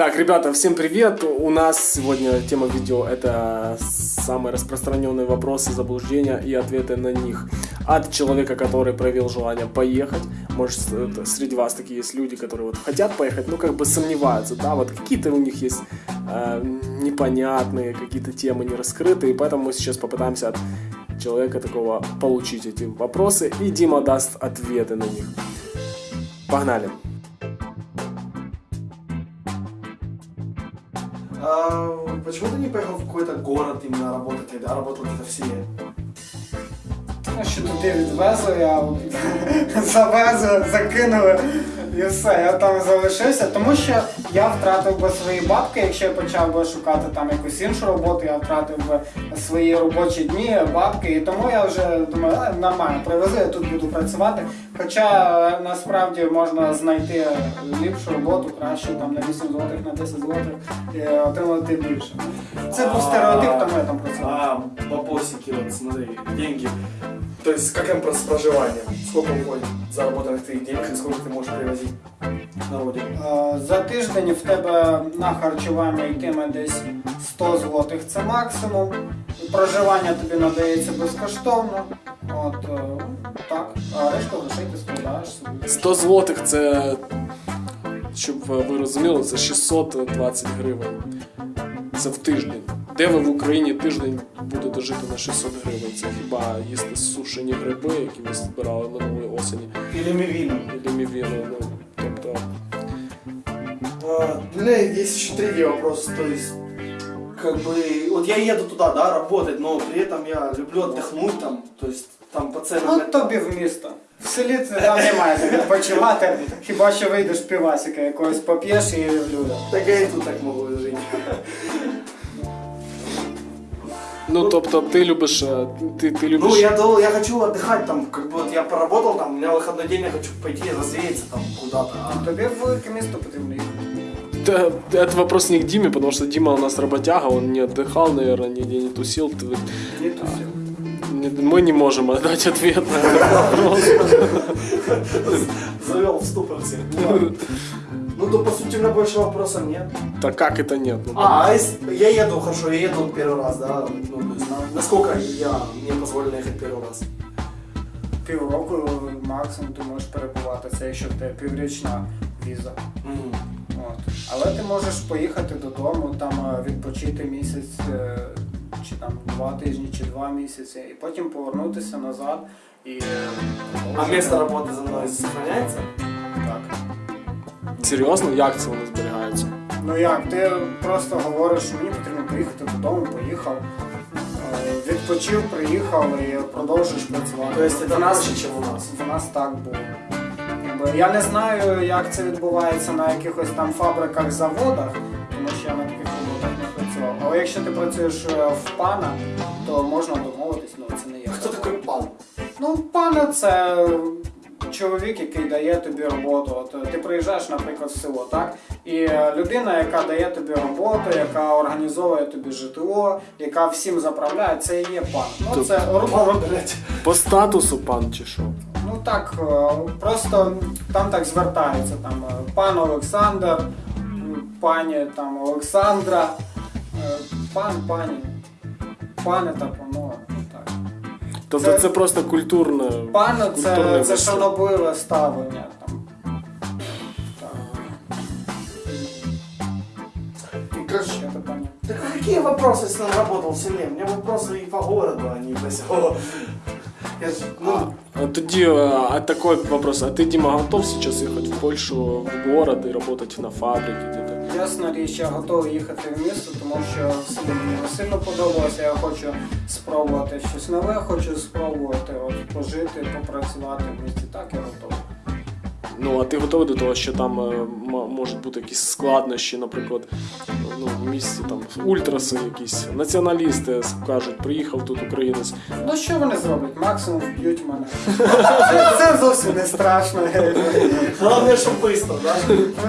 Так, ребята, всем привет! У нас сегодня тема видео это самые распространенные вопросы, заблуждения и ответы на них от человека, который проявил желание поехать. Может, это, среди вас такие есть люди, которые вот хотят поехать, но как бы сомневаются, да, вот какие-то у них есть э, непонятные, какие-то темы не раскрытые, и поэтому мы сейчас попытаемся от человека такого получить эти вопросы, и Дима даст ответы на них. Погнали! Почему ты не поехал в какой-то город именно работать, а работал где-то в селе? Ну, що туди відвезли, я завезли, закинули і все, я там залишився, тому що я втратив би свої бабки, якщо я почав би шукати там якусь іншу роботу, я втратив би свої робочі дні, бабки, і тому я вже думаю, «А, нормально, привези, я тут буду працювати. Хоча е, насправді можна знайти ліпшу роботу, краще там на 8 злотих, на 10 злотих і отримати більше. Це був стереотип, тому я там працював. А, бабосики, вот смотри, деньги. То есть, как им с проживанием? Сколько уходит заработанных твоих денег и сколько ты можешь привозить на родину? Е, За тиждень в тебе на харчування йтиме десь 100 злотих це максимум. Проживання тобі надається безкоштовно. От е, так, а решту грошей ти складаєш собі. 100 злотих це, щоб ви розуміли, це 620 гривень. Це в тиждень. Де ви в Україні тиждень будете жити на 600 гривень? Це хіба їсти сушені гриби, які ви збирали минулої осені, Или мивину? і мівіну. Ну, У меня есть еще третий вопрос, то есть, как бы, вот я еду туда, да, работать, но при этом я люблю отдохнуть там, то есть, там по ценам... Ну тобі в місто. В селі це там немає де відпочивати, хіба що вийдеш півасика якогось поп'єш і в люди. Так я и тут так могу жить. ну, тобто ти любиш. е, Ти, ти любиш. Ну, я, дол- я хочу отдыхать там, как бы вот я поработал там, у меня выходной день, я хочу пойти развеяться там куда-то. а Тобі в велике місто потрібно їхати. Да, Это вопрос не к Диме, потому что Дима у нас работяга, он не отдыхал, наверное, нигде не тусил. Ты- Ні, то все. не- Мы не можем дать ответ на этот вопрос. Завел в ступор всех. Ну, Ну, то по сути у меня больше вопросов нет. Так как это нет? Ну, А, а если я еду, хорошо, я еду первый раз, да? Ну, то есть, на- насколько я, мне позволено ехать первый раз? Півроку максимум ти можеш перебувати, це якщо в тебе піврічна віза. Мгм. От. Але ти можеш поїхати додому, там е, відпочити місяць, е, чи там два тижні, чи два місяці, і потім повернутися назад і е, А продовжити. место работы за мной сохраняется? Серйозно, як це воно зберігається? Ну як, ти просто говориш, що мені потрібно поїхати додому, поїхав, е, відпочив, приїхав і продовжуєш працювати. То есть это В нас- чем у нас? У нас так було. Я не знаю, як це відбувається на якихось там фабриках, заводах, тому що я на таких роботах не працював. Але якщо ти працюєш е, в пана, то можна домовитись, ну це не є. Кто такой пан? Ну, пана це чоловік, який дає тобі роботу. От е, ти приїжджаєш, наприклад, в село, так? І е, людина, яка дає тобі роботу, яка організовує тобі житло, яка всім заправляє, це і є пан. Ну це роб- блядь. По статусу пан чи що? Ну так, е, просто там так звертаються. Там пан Олександр, пані там Олександра, пан, пані, пане та панове. Тобто Це- це, просто культурне. Пане культурне це, це шанобливе ставлення. Там. Так. Короче, а какие вопросы, если он работал в селе? У меня вопросы и по городу, а не по селу. Я ж, ну, А тоді а, а такой вопрос. А ти, Дима, готов сейчас ехать в Польшу, в город и работать на фабрике где-то? Ясна річ, я готовий їхати в місто, тому що мені сильно подобалося. Я хочу спробувати щось нове, хочу спробувати от, пожити, попрацювати в місті. Так, я готовий. Ну, а ти готовий до того, що там е, можуть бути якісь складнощі, наприклад, ну, в місті там ультраси якісь, націоналісти скажуть, приїхав тут українець. Ну що вони зроблять? Максимум вб'ють мене. Це, зовсім не страшно. главное, чтобы быстро, да?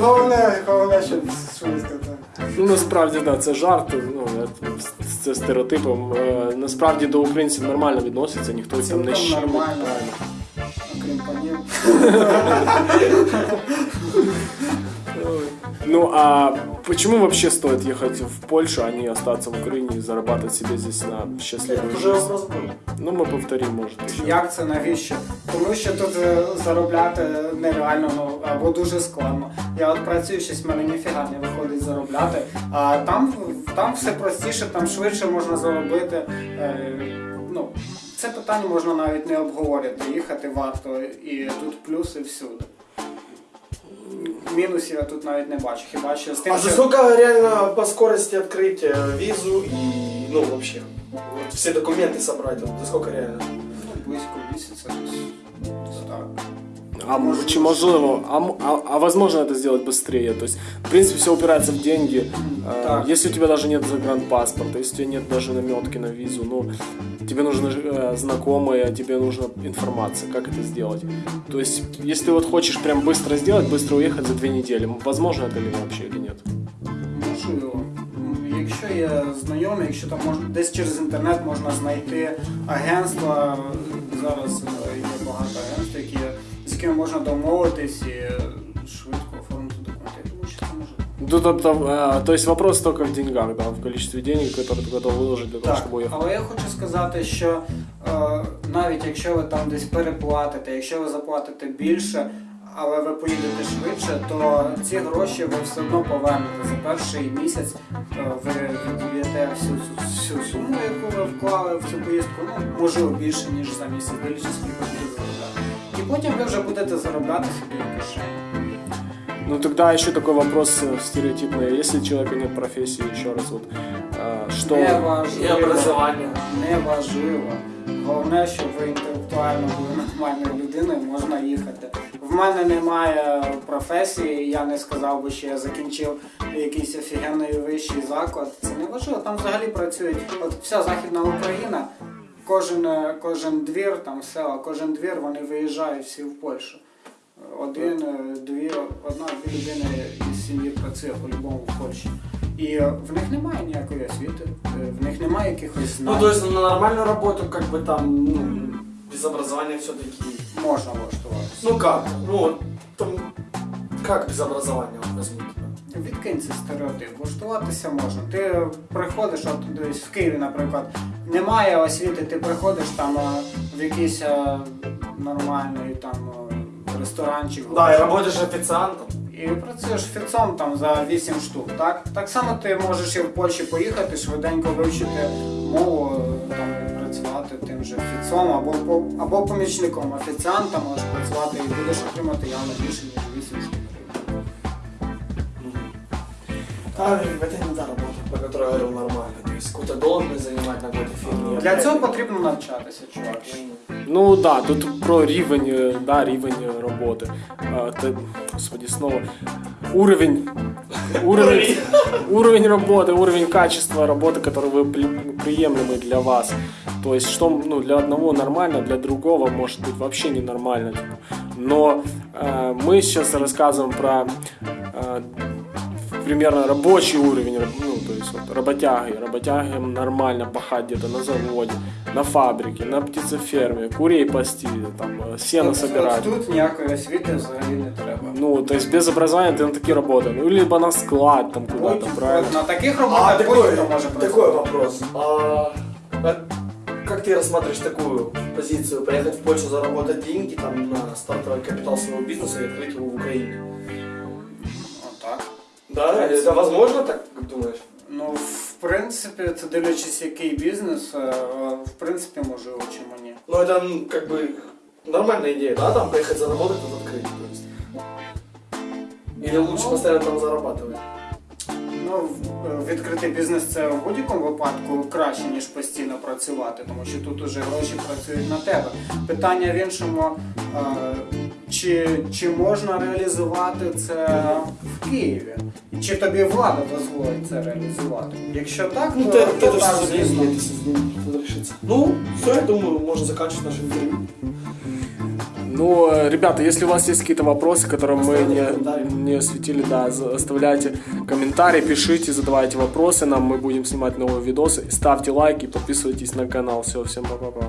Головне, головне, щоб швидко. Ну насправді да, це жарт. Ну це стереотипом. Е, Насправді до українців нормально відносяться, ніхто там не Цілком Ну, а почему вообще стоит ехать в Польшу, а не остаться в Украине и зарабатывать себе здесь на счастливую Это уже жизнь? вопрос был. Ну, мы повторим, может, еще. Як це навіщо? Тому що тут е, заробляти нереально ну або дуже складно. Я от працюю щось, в мене ніфіга не виходить заробляти. А там, там все простіше, там швидше можна заробити. Е, ну, це питання можна навіть не обговорювати. Їхати варто і тут плюси всюди. Мінусів я тут навіть не бачу. Хіба що з тим, А за що сколько реально по скорости открыть э, визу и, ну, вообще, вот все документы собрать, вот, за сколько реально? ну, близько місяця десь. десь так. А, м- чи можливо, а, м- а, а возможно это сделать быстрее? То есть, в принципе, все упирается в деньги. Э, Так. Если у тебя даже нет загранпаспорта, если у тебя нет даже наметки на визу, ну, тебе нужны э, знакомые, тебе нужна информация, как это сделать. То есть, если ты вот хочешь прям быстро сделать, быстро уехать за две недели, м, возможно это ли вообще или нет? Можливо. М, Якщо є знайомі, якщо там можна десь через інтернет можна знайти агентства, зараз е, є багато агентств, які, з якими можна домовитись і Ну, тобто, э, то есть вопрос только в деньгах, да, в количестве денег, которые ты готов выложить для того, Так, чтобы уехать. але я хочу сказати, що е, навіть якщо ви там десь переплатите, якщо ви заплатите більше, але ви поїдете швидше, то ці гроші ви все одно повернете за перший місяць. е, ви віддаєте всю, цю- всю суму, яку ви вклали в цю поїздку, ну можливо більше ніж за місяць, дивлячись, скільки буде заробляти. І потім ви вже будете заробляти собі в кишені. Ну тогда еще такой вопрос э, стереотипный. Если у человека нет профессии, еще раз вот, э, что... Не И важливо. образование. Не важливо. Головне, щоб ви інтелектуально були нормальною людиною, можна їхати. В мене немає професії, я не сказав би, що я закінчив якийсь офігенний вищий заклад. Це не важливо. Там взагалі працюють от вся Західна Україна, кожен, е, кожен двір, там села, кожен двір, вони виїжджають всі в Польщу. Один, е, дві, одна, дві людини із сім'ї працює по-любому в Польщі. І е, в них немає ніякої освіти, е, в них немає якихось знань. Ну, то есть на нормальную работу, как бы там, ну, без образования все-таки. можна влаштуватися. Ну как? Ну, там, как без образования вот? Відкинь цей стереотип, влаштуватися можна. Ти приходиш, от десь в Києві, наприклад, немає освіти, ти приходиш там е, в якийсь нормальний там ресторанчик. Да, и готель, работаешь официантом. і працюєш фіцом за 8 штук. Так Так само ти можеш і в Польщі поїхати, швиденько вивчити мову, там працювати тим же фіцом або або помічником офіціанта можеш працювати і будеш отримати явно більше ніж 8 штук. А, это не та работа, по которой я говорил нормально. То есть какую-то должность занимать на какой-то фирме. Для цього потрібно навчатися, чувак. Ну да, тут про рівень, э, да, рівень э, роботи. А, те- господи, снова. Уровень, уровень, уровень работы, уровень качества работы, который вы при- приемлемый для вас. То есть, что ну, для одного нормально, для другого может быть вообще ненормально. типа. Но э, мы сейчас рассказываем про э, примерно рабочий уровень, раб- ну, то есть вот, работяги. Работягам нормально пахать где-то на заводе, на фабрике, на птицеферме, курей пасти, там, э, сено От- собирать. от Тут ніякої освіти взагалі не треба. Ну, то есть без образования ты на такие работы. Ну, либо на склад там куда-то, Будь- правильно? от На таких А, роботах такой, будь-хто може такой працювати. вопрос. А, а как ты рассматриваешь такую позицию? Поехать в Польшу, заработать деньги там, на стартовый капитал своего бизнеса и открыть его в Украине? Отак. Да? принципе. Это возможно, так как думаешь? Ну, в принципі, це дивлячись, який бізнес, е, в принципі, можливо, чому ні. Ну, это м, как бы нормальная идея, да? Там поехать заработать, тут открыть. То есть. Или лучше Ну. постоянно там зарабатывать? Ну, в- відкрити бізнес це в будь-якому випадку краще, ніж постійно працювати, тому що тут уже гроші працюють на тебе. Питання в іншому, е, чи, чи можна реалізувати це в Києві? І Чи тобі влада дозволить це реалізувати? Якщо так, Ну, то, это, то это так, все за звісно. деньги, это все за деньги надо решиться. Ну, все, я думаю, можно заканчивать наше интервью. Ну, э, ребята, если у вас есть какие-то вопросы, которые мы Оставляйте не, комментарии. не осветили, да, за- оставляйте комментарии, пишите, задавайте вопросы нам, мы будем снимать новые видосы. Ставьте лайки, подписывайтесь на канал. Все, всем пока-пока.